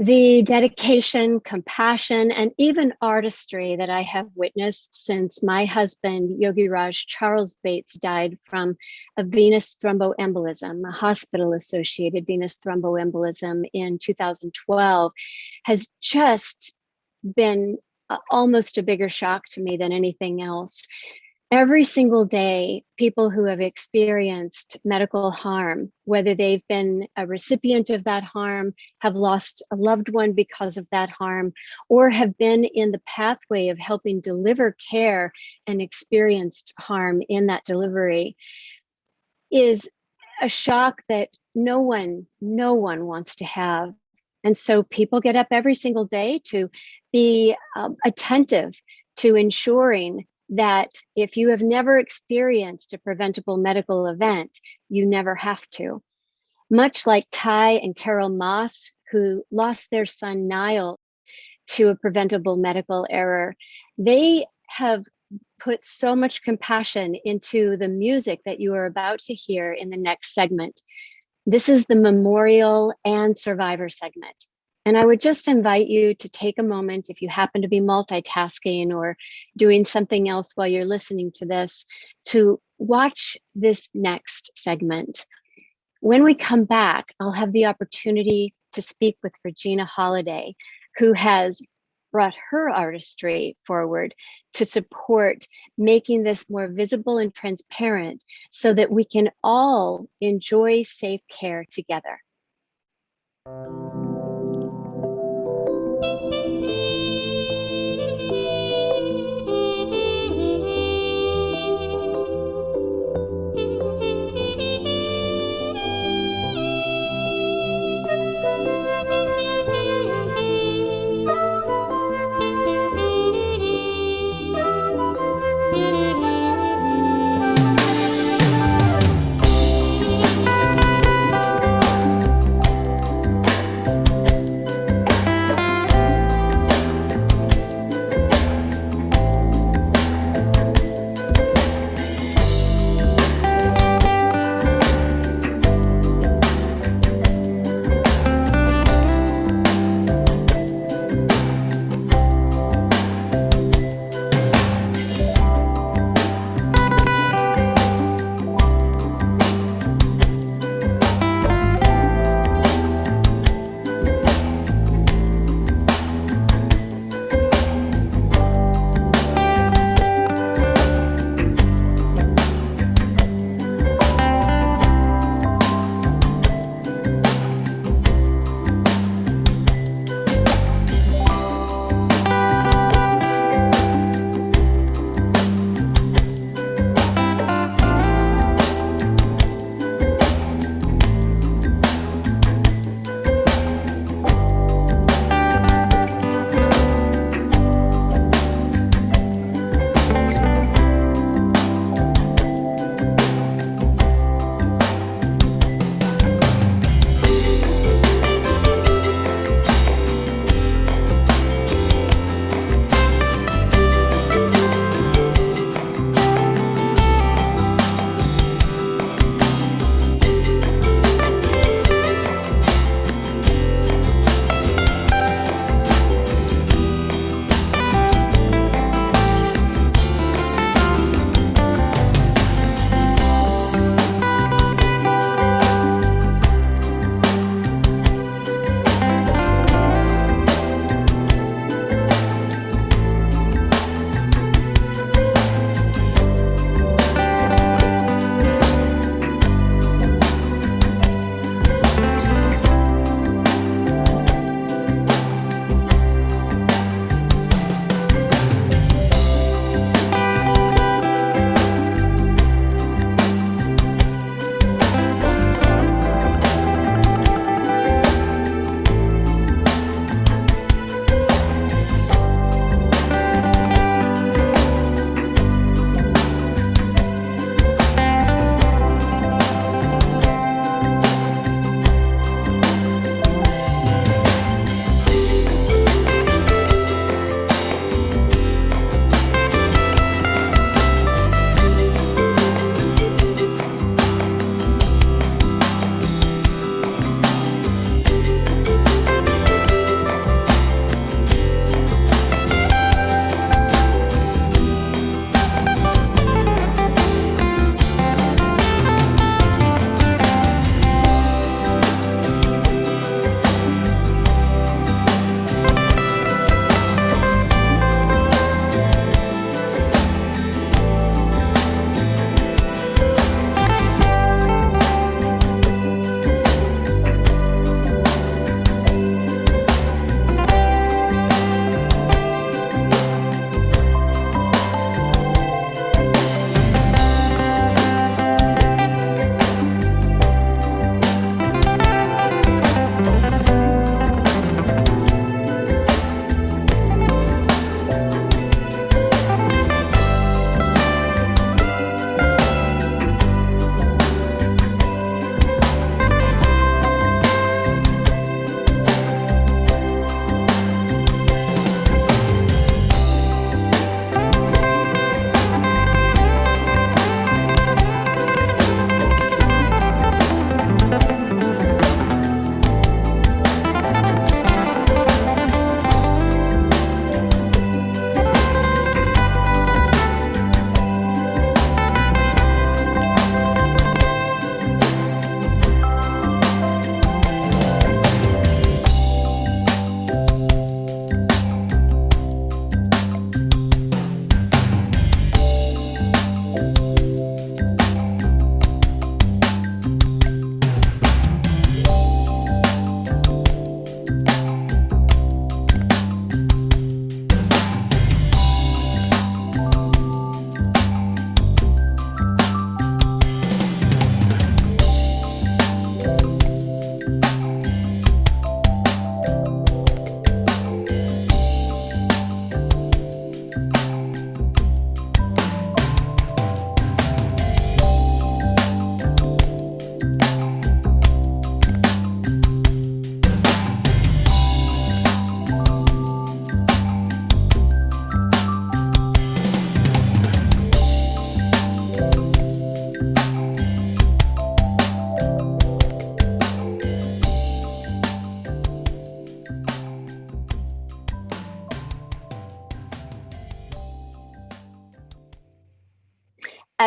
the dedication, compassion, and even artistry that I have witnessed since my husband, Yogi Raj Charles Bates, died from a venous thromboembolism, a hospital associated venous thromboembolism in 2012, has just been almost a bigger shock to me than anything else every single day, people who have experienced medical harm, whether they've been a recipient of that harm, have lost a loved one because of that harm, or have been in the pathway of helping deliver care and experienced harm in that delivery, is a shock that no one, no one wants to have. And so people get up every single day to be um, attentive to ensuring that if you have never experienced a preventable medical event, you never have to. Much like Ty and Carol Moss, who lost their son Niall to a preventable medical error, they have put so much compassion into the music that you are about to hear in the next segment. This is the memorial and survivor segment. And I would just invite you to take a moment if you happen to be multitasking or doing something else while you're listening to this, to watch this next segment. When we come back, I'll have the opportunity to speak with Regina Holliday, who has brought her artistry forward to support making this more visible and transparent so that we can all enjoy safe care together.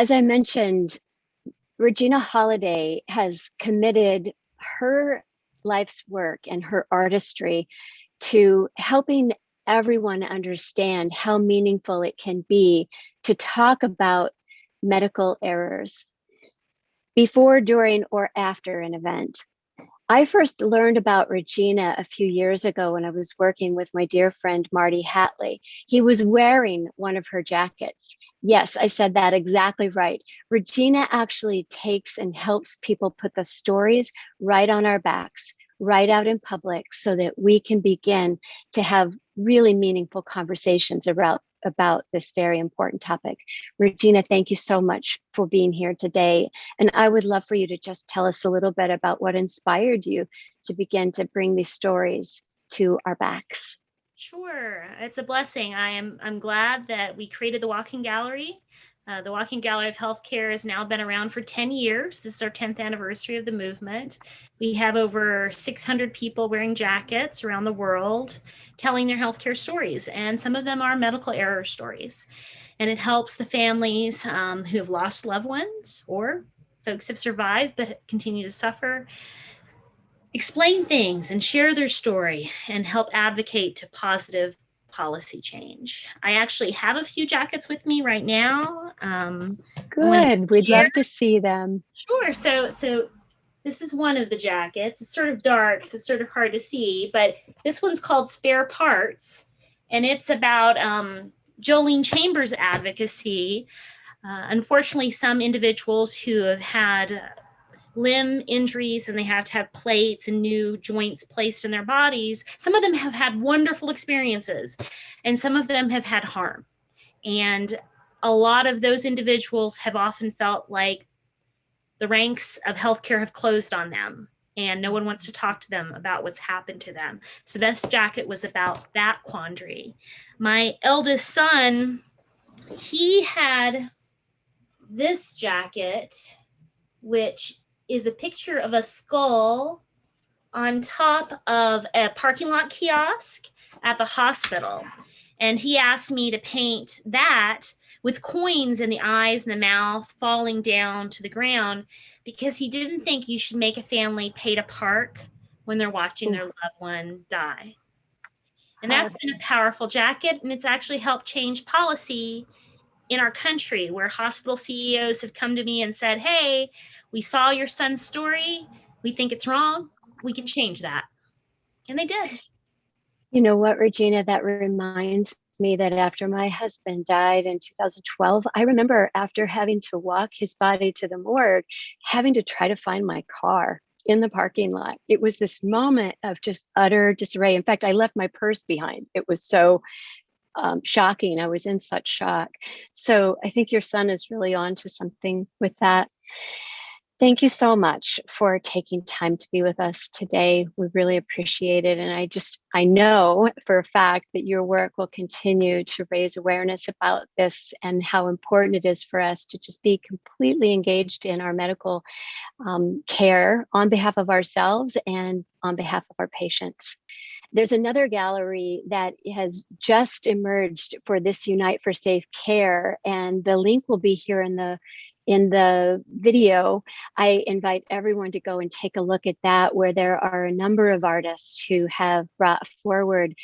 As I mentioned, Regina Holliday has committed her life's work and her artistry to helping everyone understand how meaningful it can be to talk about medical errors before, during, or after an event. I first learned about Regina a few years ago when I was working with my dear friend Marty Hatlie. He was wearing one of her jackets. Yes, I said that exactly right. Regina actually takes and helps people put the stories right on our backs, right out in public so that we can begin to have really meaningful conversations about about this very important topic. Regina, thank you so much for being here today. And I would love for you to just tell us a little bit about what inspired you to begin to bring these stories to our backs. Sure, it's a blessing. I am I'm glad that we created the Walking Gallery. Uh, the Walking Gallery of Healthcare has now been around for 10 years. This is our 10th anniversary of the movement. We have over 600 people wearing jackets around the world telling their healthcare stories, and some of them are medical error stories. And it helps the families um, who have lost loved ones or folks have survived but continue to suffer explain things and share their story and help advocate to positive policy change. I actually have a few jackets with me right now. Um, Good, we'd love to see them. Sure, so, so this is one of the jackets. It's sort of dark, so it's sort of hard to see, but this one's called Spare Parts, and it's about um, Jolene Chambers advocacy. Uh, unfortunately, some individuals who have had limb injuries and they have to have plates and new joints placed in their bodies, some of them have had wonderful experiences and some of them have had harm. And a lot of those individuals have often felt like the ranks of healthcare have closed on them and no one wants to talk to them about what's happened to them. So this jacket was about that quandary. My eldest son, he had this jacket, which is a picture of a skull on top of a parking lot kiosk at the hospital. And he asked me to paint that with coins in the eyes and the mouth falling down to the ground because he didn't think you should make a family pay to park when they're watching their loved one die. And that's been a powerful jacket and it's actually helped change policy in our country where hospital CEOs have come to me and said, hey, we saw your son's story. We think it's wrong. We can change that. And they did. You know what, Regina, that reminds me that after my husband died in 2012, I remember after having to walk his body to the morgue, having to try to find my car in the parking lot. It was this moment of just utter disarray. In fact, I left my purse behind. It was so um, shocking. I was in such shock. So I think your son is really on to something with that. Thank you so much for taking time to be with us today. We really appreciate it. And I just, I know for a fact that your work will continue to raise awareness about this and how important it is for us to just be completely engaged in our medical um, care on behalf of ourselves and on behalf of our patients. There's another gallery that has just emerged for this Unite for Safe Care, and the link will be here in the in the video, I invite everyone to go and take a look at that, where there are a number of artists who have brought forward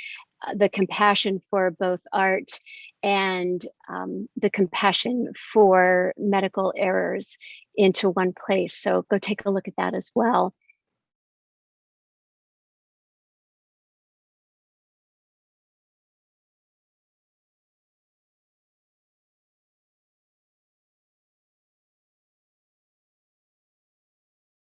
uh, the compassion for both art and um, the compassion for medical errors into one place. So go take a look at that as well.